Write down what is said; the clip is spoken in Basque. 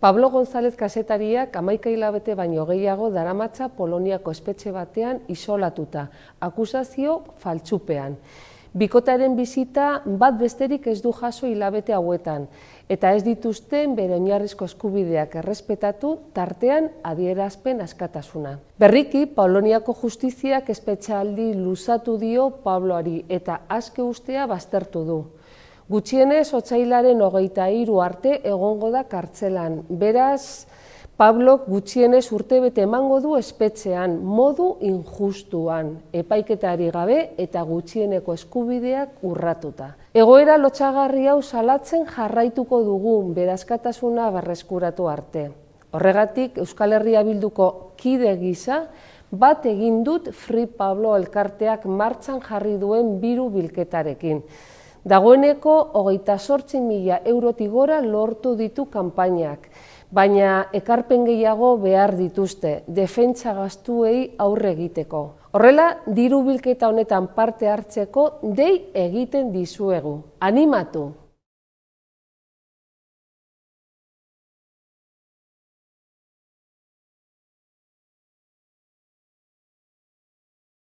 Pablo González kasetariak amaika hilabete baino gehiago daramatza Poloniako espetxe batean isolatuta, akusazio faltsupean. Bikotaren bizita bat besterik ez du jaso hilabete hauetan, eta ez dituzten bere oinarrizko eskubideak errespetatu tartean adierazpen askatasuna. Berriki, Poloniako justiziak espetxaldi luzatu dio Pabloari eta aske ustea baztertu du. Gutxienez, otzailaren hogeita hiru arte egongo da kartzelan. Beraz, Pablo gutxienez urtebete emango du espetxean, modu injustuan, epaiketari gabe eta gutxieneko eskubideak urratuta. Egoera lotxagarri hau salatzen jarraituko dugu berazkatasuna barreskuratu arte. Horregatik, Euskal Herria bilduko kide gisa, bat egin dut Free Pablo elkarteak martxan jarri duen biru bilketarekin. Dagoeneko, hogeita sortzi mila eurotik gora lortu ditu kanpainak, baina ekarpen gehiago behar dituzte, defentsa gastuei aurre egiteko. Horrela, diru bilketa honetan parte hartzeko dei egiten dizuegu. Animatu!